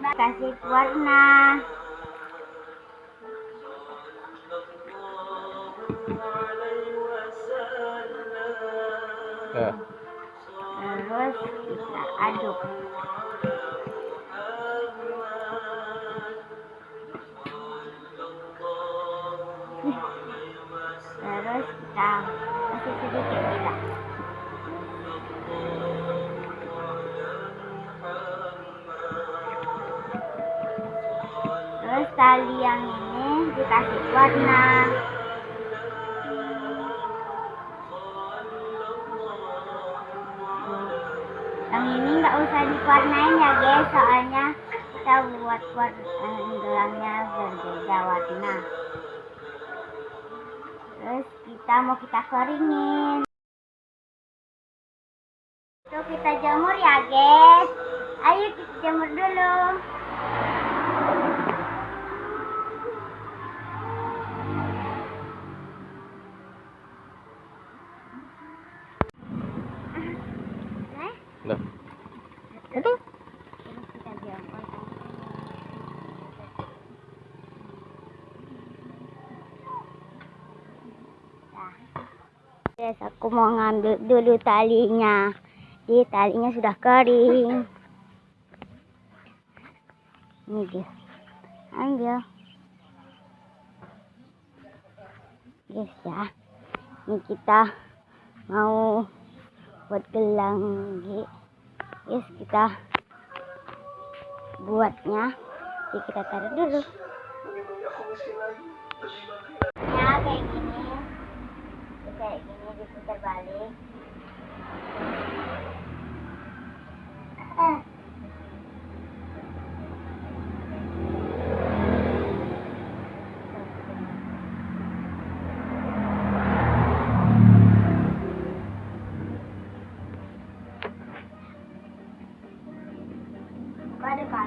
kasih warna ya. terus kita aduk. Terus kita kasih sedikit gula tali yang ini dikasih warna. Yang ini nggak usah diwarnain ya guys soalnya kita buat warna gelangnya berbeda warna. Terus kita mau kita keringin itu kita jemur ya guys. Ayo kita jemur dulu Nah, Itu. Terus kita jemur. Guys, aku mau ngambil dulu talinya. Di talinya sudah kering. Ini guys. Ambil. Guys ya. Ini kita mau buat gelang guys yes kita buatnya jadi kita taruh dulu. Ya kayak gini. Kayak gini diputar balik Kada ka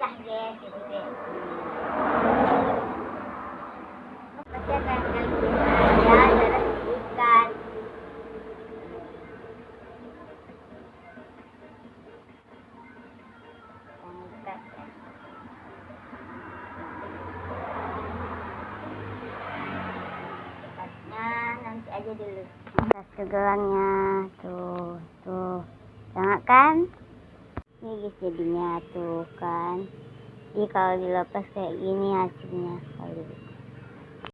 Sudah guys, itu guys. Pasti akan gangguin saya, terus ikan. Yang ikat ya. Aja dulu. Tuh, tuh. Jangan kan? Ini jadinya tuh kan jadi kalau dilepas kayak gini hasilnya kalau dibuka